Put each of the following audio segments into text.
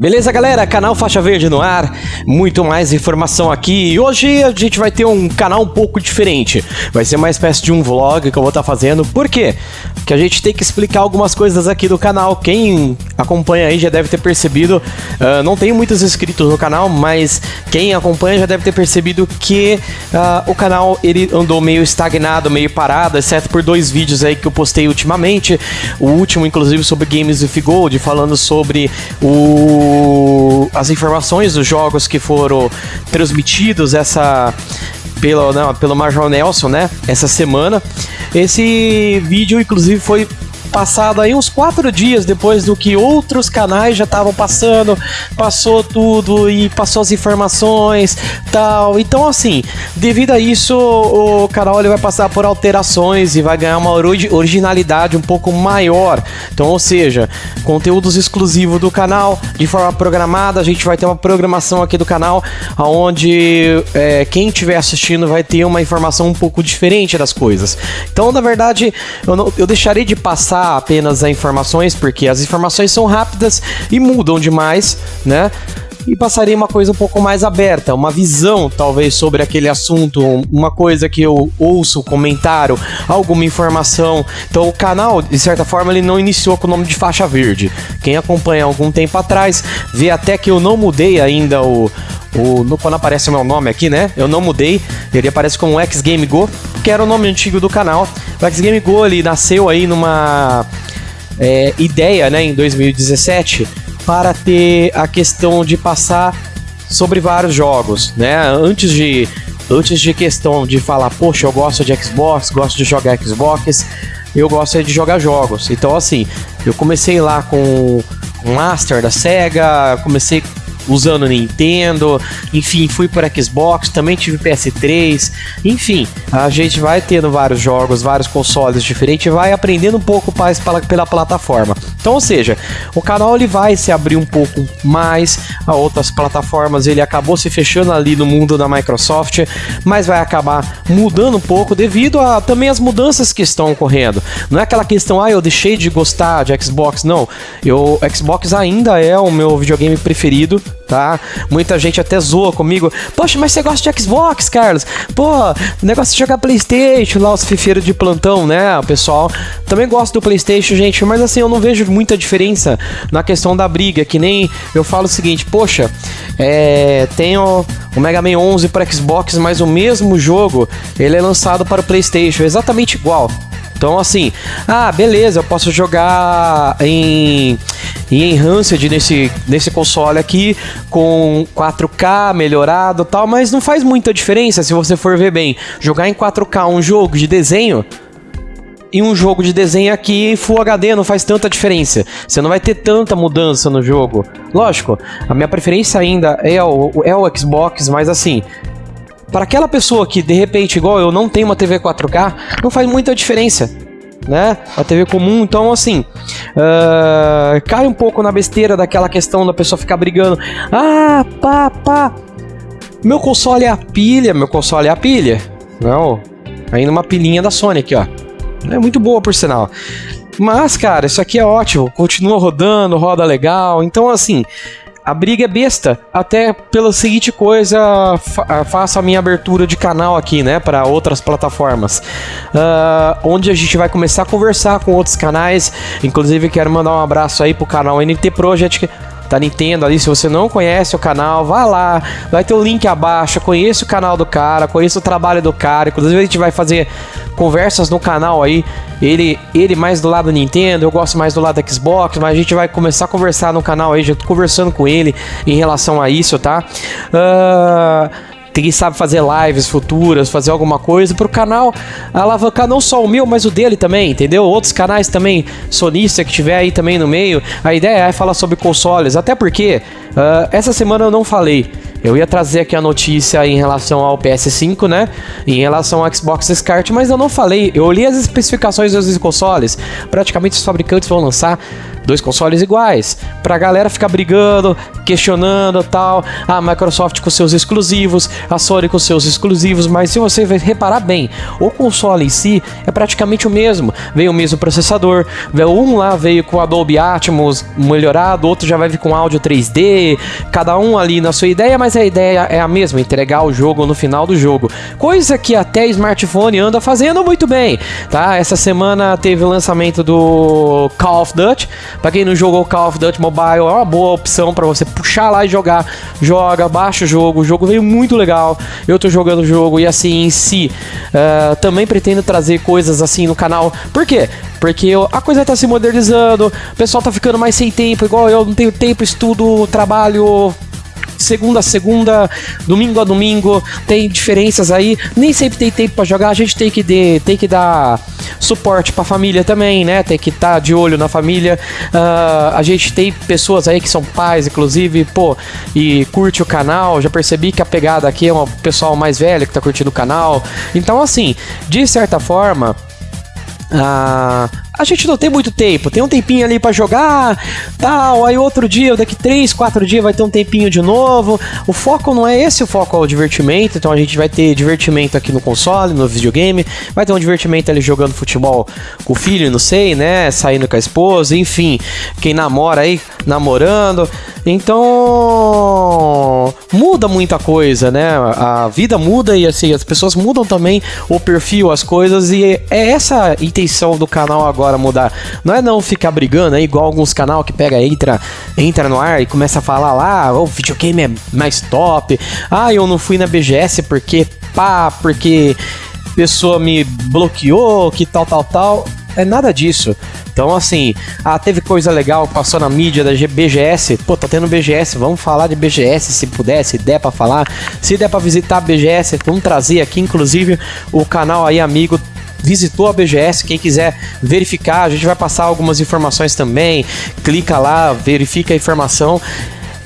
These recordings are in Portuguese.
Beleza, galera? Canal Faixa Verde no ar, muito mais informação aqui. E hoje a gente vai ter um canal um pouco diferente. Vai ser uma espécie de um vlog que eu vou estar tá fazendo. Por quê? Porque a gente tem que explicar algumas coisas aqui do canal. Quem acompanha aí já deve ter percebido. Uh, não tenho muitos inscritos no canal, mas quem acompanha já deve ter percebido que uh, o canal ele andou meio estagnado, meio parado, exceto por dois vídeos aí que eu postei ultimamente. O último, inclusive, sobre Games with Gold, falando sobre o as informações dos jogos que foram transmitidos essa pelo, não, pelo Major Nelson, né? Essa semana. Esse vídeo, inclusive, foi passado aí uns quatro dias depois do que outros canais já estavam passando, passou tudo e passou as informações tal. Então, assim, devido a isso, o canal ele vai passar por alterações e vai ganhar uma originalidade um pouco maior. Então, ou seja, conteúdos exclusivos do canal de forma programada. A gente vai ter uma programação aqui do canal onde é, quem estiver assistindo vai ter uma informação um pouco diferente das coisas. Então, na verdade, eu, não, eu deixarei de passar apenas as informações, porque as informações são rápidas e mudam demais, né? e passaria uma coisa um pouco mais aberta, uma visão talvez sobre aquele assunto, uma coisa que eu ouço, comentário, alguma informação. Então o canal, de certa forma, ele não iniciou com o nome de faixa verde. Quem acompanha algum tempo atrás vê até que eu não mudei ainda o, o, no, quando aparece o meu nome aqui, né? Eu não mudei, ele aparece como X Game Go, que era o nome antigo do canal. O X Game Go ele nasceu aí numa é, ideia, né, em 2017, para ter a questão de passar sobre vários jogos, né? Antes de antes de questão de falar, poxa, eu gosto de Xbox, gosto de jogar Xbox, eu gosto de jogar jogos. Então assim, eu comecei lá com Master da Sega, comecei usando Nintendo, enfim, fui para Xbox, também tive PS3, enfim, a gente vai tendo vários jogos, vários consoles diferentes vai aprendendo um pouco mais pela, pela plataforma. Então, ou seja, o canal ele vai se abrir um pouco mais a outras plataformas, ele acabou se fechando ali no mundo da Microsoft, mas vai acabar mudando um pouco devido a também as mudanças que estão ocorrendo. Não é aquela questão, ah, eu deixei de gostar de Xbox, não. Eu Xbox ainda é o meu videogame preferido, tá? Muita gente até zoa comigo. Poxa, mas você gosta de Xbox, Carlos? Pô, negócio de jogar PlayStation, lá os fifeiros de plantão, né? O pessoal também gosta do PlayStation, gente, mas assim, eu não vejo muita diferença na questão da briga. Que nem eu falo o seguinte, poxa, é, tenho o Mega Man 11 para Xbox, mas o mesmo jogo ele é lançado para o PlayStation, exatamente igual. Então, assim, ah, beleza, eu posso jogar em, em Enhanced nesse, nesse console aqui com 4K melhorado tal, mas não faz muita diferença se você for ver bem. Jogar em 4K um jogo de desenho e um jogo de desenho aqui Full HD não faz tanta diferença. Você não vai ter tanta mudança no jogo. Lógico, a minha preferência ainda é o, é o Xbox, mas assim, para aquela pessoa que de repente, igual eu, não tem uma TV 4K, não faz muita diferença. Né? A TV comum, então assim, uh, cai um pouco na besteira daquela questão da pessoa ficar brigando. Ah, pá, pá. Meu console é a pilha, meu console é a pilha. Não, ainda uma pilhinha da Sony aqui, ó. É muito boa por sinal. Mas, cara, isso aqui é ótimo. Continua rodando, roda legal. Então, assim, a briga é besta, até pela seguinte coisa, fa faço a minha abertura de canal aqui, né, para outras plataformas, uh, onde a gente vai começar a conversar com outros canais. Inclusive, quero mandar um abraço aí pro canal NT Project da Nintendo ali. Se você não conhece o canal, vá lá, vai ter o link abaixo. Conheça o canal do cara, conheça o trabalho do cara. Inclusive, a gente vai fazer conversas no canal aí. Ele, ele mais do lado Nintendo, eu gosto mais do lado da Xbox, mas a gente vai começar a conversar no canal aí. Já tô conversando com ele em relação a isso, tá? Uh, quem sabe fazer lives futuras, fazer alguma coisa pro canal alavancar não só o meu, mas o dele também, entendeu? Outros canais também, sonista que tiver aí também no meio. A ideia é falar sobre consoles, até porque uh, essa semana eu não falei. Eu ia trazer aqui a notícia em relação ao PS5, né? Em relação ao Xbox SCART, mas eu não falei. Eu olhei as especificações dos consoles. Praticamente os fabricantes vão lançar dois consoles iguais. pra galera ficar brigando, questionando tal. A Microsoft com seus exclusivos, a Sony com seus exclusivos, mas se você reparar bem, o console em si é praticamente o mesmo. Veio o mesmo processador, um lá veio com Adobe Atmos melhorado, outro já vai vir com áudio 3D, cada um ali na sua ideia, mas a ideia é a mesma, entregar o jogo no final do jogo. Coisa que até smartphone anda fazendo muito bem, tá? Essa semana teve o lançamento do Call of Duty. Para quem não jogou Call of Duty Mobile, é uma boa opção para você puxar lá e jogar. Joga, baixa o jogo. O jogo veio muito legal. Eu tô jogando o jogo e assim em si. Uh, também pretendo trazer coisas assim no canal. Por quê? Porque a coisa tá se modernizando, o pessoal tá ficando mais sem tempo, igual eu não tenho tempo, estudo, trabalho, segunda a segunda, domingo a domingo, tem diferenças aí. Nem sempre tem tempo para jogar, a gente tem que, de, tem que dar suporte para a família também, né? Tem que estar tá de olho na família. Uh, a gente tem pessoas aí que são pais, inclusive, pô, e curte o canal. Já percebi que a pegada aqui é um pessoal mais velho que tá curtindo o canal. Então, assim, de certa forma. Uh, a gente não tem muito tempo, tem um tempinho ali para jogar, tal, aí outro dia, daqui 3, 4 dias vai ter um tempinho de novo. O foco não é esse, o foco é o divertimento, então a gente vai ter divertimento aqui no console, no videogame, vai ter um divertimento ali jogando futebol com o filho, não sei, né, saindo com a esposa, enfim, quem namora aí, namorando. Então, muda muita coisa, né? A vida muda e assim, as pessoas mudam também o perfil, as coisas e é essa a intenção do canal agora hora mudar. Não é não ficar brigando, é igual alguns canal que pega, entra, entra no ar e começa a falar lá, o oh, videogame é mais top. Ah, eu não fui na BGS porque pá, porque pessoa me bloqueou, que tal, tal, tal. É nada disso. Então, assim, ah, teve coisa legal, passou na mídia da BGS. Pô, tá tendo BGS, vamos falar de BGS se puder, se der pra falar. Se der pra visitar a BGS, vamos trazer aqui, inclusive, o canal aí, amigo, visitou a BGS, quem quiser verificar, a gente vai passar algumas informações também. Clica lá, verifica a informação.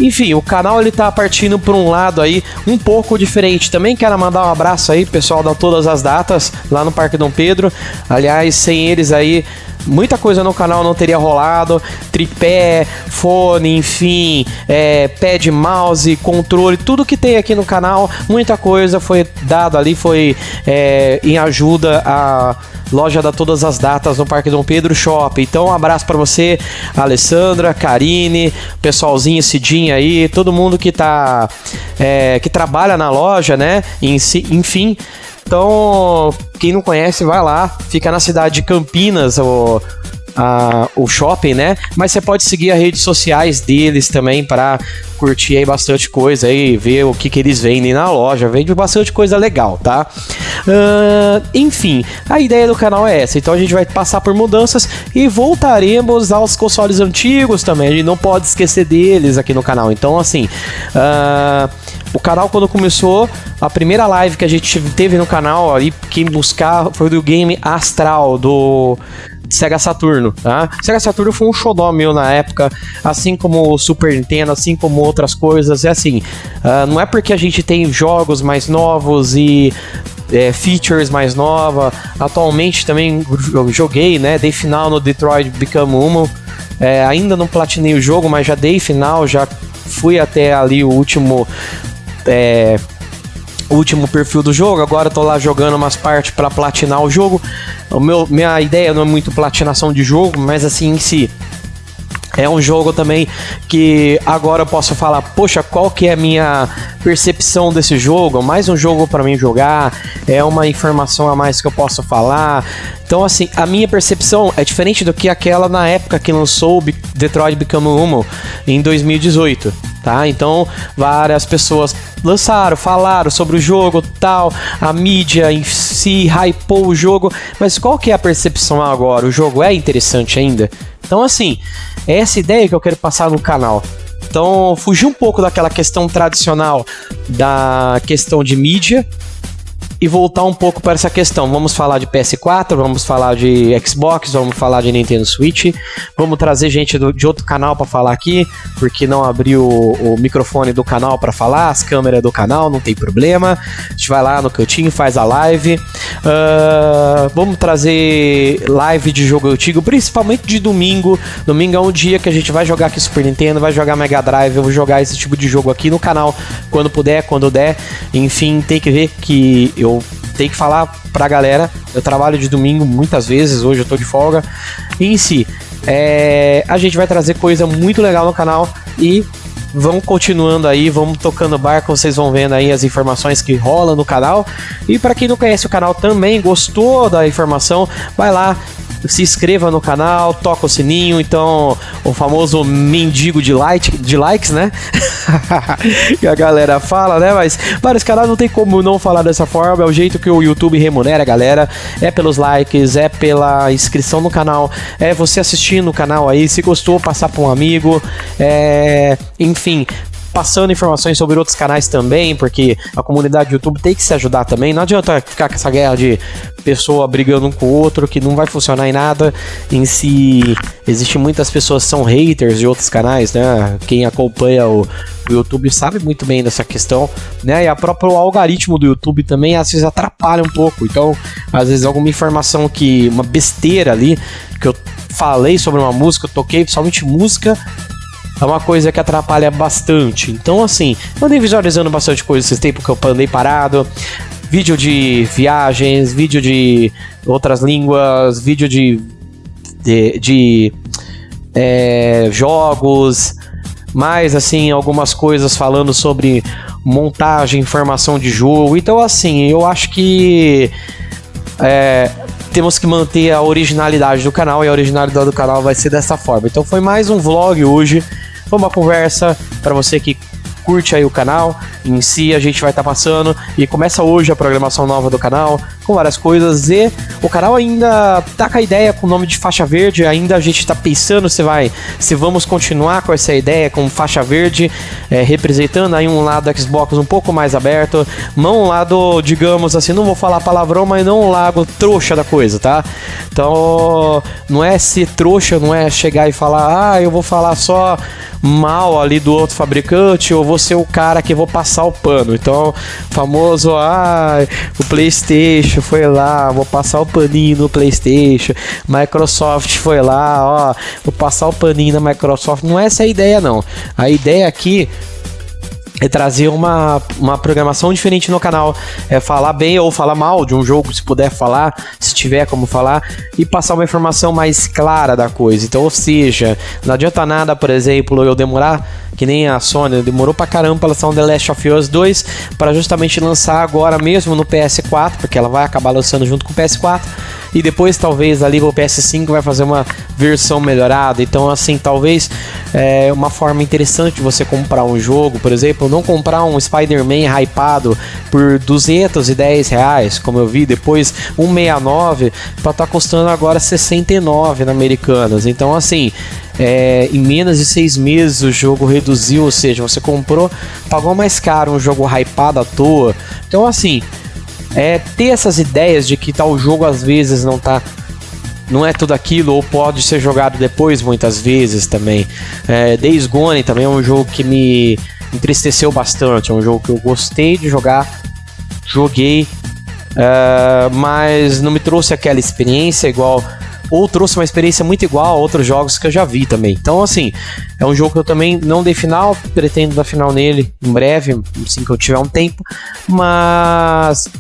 Enfim, o canal ele tá partindo por um lado aí um pouco diferente. Também quero mandar um abraço aí, pessoal da todas as datas lá no Parque Dom Pedro. Aliás, sem eles aí muita coisa no canal não teria rolado. Tripé, fone, enfim, é, pad, mouse, controle, tudo que tem aqui no canal, muita coisa foi dado ali, foi é, em ajuda a loja da Todas as Datas no Parque Dom Pedro Shopping. Então, um abraço para você, Alessandra, Karine, pessoalzinho, Cidinha aí, todo mundo que tá é, que trabalha na loja, né? Enfim, então, quem não conhece, vai lá. Fica na cidade de Campinas, o, o shopping, né? Mas você pode seguir as redes sociais deles também para curtir aí bastante coisa aí, ver o que, que eles vendem na loja. Vende bastante coisa legal, tá? Uh, enfim, a ideia do canal é essa. Então a gente vai passar por mudanças e voltaremos aos consoles antigos também. A gente não pode esquecer deles aqui no canal. Então, assim. Uh, o canal, quando começou, a primeira live que a gente teve no canal, aí, quem buscar foi do game Astral, do Sega Saturno, tá? Sega Saturno foi um xodó meu na época, assim como o Super Nintendo, assim como outras coisas. É assim, uh, não é porque a gente tem jogos mais novos e é, features mais nova. Atualmente também joguei, né? Dei final no Detroit Become Human. É, ainda não platinei o jogo, mas já dei final, já fui até ali o último é, último perfil do jogo. Agora eu tô lá jogando umas partes para platinar o jogo. O meu, minha ideia não é muito platinação de jogo, mas assim em si. É um jogo também que agora eu posso falar, poxa, qual que é a minha percepção desse jogo? Mais um jogo para mim jogar, é uma informação a mais que eu posso falar. Então, assim, a minha percepção é diferente do que aquela na época que lançou Detroit Become Human em 2018 tá? Então, várias pessoas lançaram, falaram sobre o jogo, tal, a mídia em si hypou o jogo, mas qual que é a percepção agora? O jogo é interessante ainda? Então, assim, é essa ideia que eu quero passar no canal. Então, fugir um pouco daquela questão tradicional da questão de mídia e voltar um pouco para essa questão. Vamos falar de PS4, vamos falar de Xbox, vamos falar de Nintendo Switch, vamos trazer gente do, de outro canal para falar aqui, porque não abriu o, o microfone do canal para falar, as câmeras do canal, não tem problema. A gente vai lá no cantinho, faz a live. Uh, vamos trazer live de jogo antigo, principalmente de domingo. Domingo é um dia que a gente vai jogar aqui Super Nintendo, vai jogar Mega Drive, eu vou jogar esse tipo de jogo aqui no canal quando puder, quando der. Enfim, tem que ver que eu eu tenho que falar pra galera. Eu trabalho de domingo muitas vezes, hoje eu tô de folga. E em si, é, a gente vai trazer coisa muito legal no canal e vamos continuando aí, vamos tocando barco, vocês vão vendo aí as informações que rolam no canal. E para quem não conhece o canal também, gostou da informação, vai lá, se inscreva no canal, toca o sininho, então o famoso mendigo de, like, de likes, né? que a galera fala, né? Mas vários canais não tem como não falar dessa forma, é o jeito que o YouTube remunera a galera, é pelos likes, é pela inscrição no canal, é você assistindo o canal aí, se gostou, passar para um amigo, é... enfim, passando informações sobre outros canais também, porque a comunidade do YouTube tem que se ajudar também. Não adianta ficar com essa guerra de pessoa brigando um com o outro, que não vai funcionar em nada. Em si, existem muitas pessoas que são haters de outros canais, né? Quem acompanha o, o YouTube sabe muito bem dessa questão, né? E a próprio algoritmo do YouTube também às vezes atrapalha um pouco. Então, às vezes alguma informação que uma besteira ali que eu falei sobre uma música, eu toquei somente música, é uma coisa que atrapalha bastante. Então, assim, eu andei visualizando bastante coisa esse tempo que eu andei parado. Vídeo de viagens, vídeo de outras línguas, vídeo de, de, de é, jogos, mais assim, algumas coisas falando sobre montagem, informação de jogo. Então, assim, eu acho que é, temos que manter a originalidade do canal e a originalidade do canal vai ser dessa forma. Então, foi mais um vlog hoje foi uma conversa para você que curte aí o canal em si, a gente vai estar tá passando e começa hoje a programação nova do canal com várias coisas e o canal ainda tá com a ideia com o nome de faixa verde, ainda a gente está pensando se vai, se vamos continuar com essa ideia com faixa verde, é, representando aí um lado Xbox um pouco mais aberto, não um lado, digamos assim, não vou falar palavrão, mas não um lado trouxa da coisa, tá? Então, não é ser trouxa, não é chegar e falar, ah, eu vou falar só mal ali do outro fabricante, ou vou ser o cara que vou passar o pano. Então, famoso, ah, o PlayStation foi lá, vou passar o paninho no PlayStation. Microsoft foi lá, ó, vou passar o paninho na Microsoft. Não é essa a ideia, não. A ideia aqui é trazer uma, uma programação diferente no canal, é falar bem ou falar mal de um jogo, se puder falar, se tiver como falar, e passar uma informação mais clara da coisa. Então, ou seja, não adianta nada, por exemplo, eu demorar, que nem a Sony, demorou pra caramba pra lançar um The Last of Us 2, para justamente lançar agora mesmo no PS4, porque ela vai acabar lançando junto com o PS4 e depois talvez ali o PS5 vai fazer uma versão melhorada. Então, assim, talvez é uma forma interessante de você comprar um jogo, por exemplo, não comprar um Spider-Man hypado por 210 reais, como eu vi, depois 169 para estar tá custando agora 69 na Americanas. Então, assim, é, em menos de seis meses o jogo reduziu, ou seja, você comprou, pagou mais caro um jogo hypado à toa. Então, assim, é ter essas ideias de que tal jogo às vezes não tá não é tudo aquilo ou pode ser jogado depois muitas vezes também. É, Days Gone também é um jogo que me entristeceu bastante, é um jogo que eu gostei de jogar, joguei, uh, mas não me trouxe aquela experiência igual ou trouxe uma experiência muito igual a outros jogos que eu já vi também. Então, assim, é um jogo que eu também não dei final, pretendo dar final nele em breve, assim que eu tiver um tempo, mas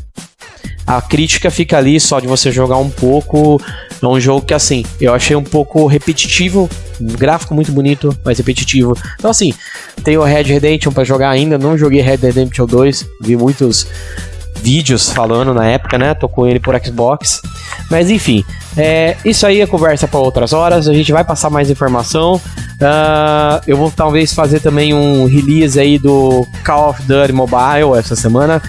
a crítica fica ali só de você jogar um pouco. É um jogo que, assim, eu achei um pouco repetitivo. Um gráfico muito bonito, mas repetitivo. Então, assim, tem o Red Redemption para jogar ainda. Não joguei Red Redemption 2. Vi muitos vídeos falando na época, né? Tô com ele por Xbox. Mas enfim, é, isso aí é conversa para outras horas. A gente vai passar mais informação. Uh, eu vou talvez fazer também um release aí do Call of Duty Mobile essa semana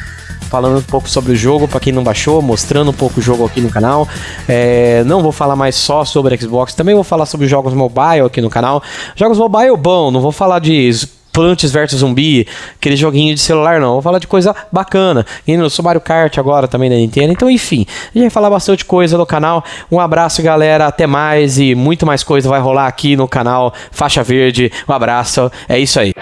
falando um pouco sobre o jogo para quem não baixou, mostrando um pouco o jogo aqui no canal. É, não vou falar mais só sobre Xbox, também vou falar sobre jogos mobile aqui no canal. Jogos mobile bom, não vou falar de Plantes vs Zumbi, aquele joguinho de celular, não. Vou falar de coisa bacana. E no Mario Kart agora também da Nintendo. Então, enfim, a gente vai falar bastante coisa no canal. Um abraço, galera. Até mais e muito mais coisa vai rolar aqui no canal Faixa Verde. Um abraço. É isso aí.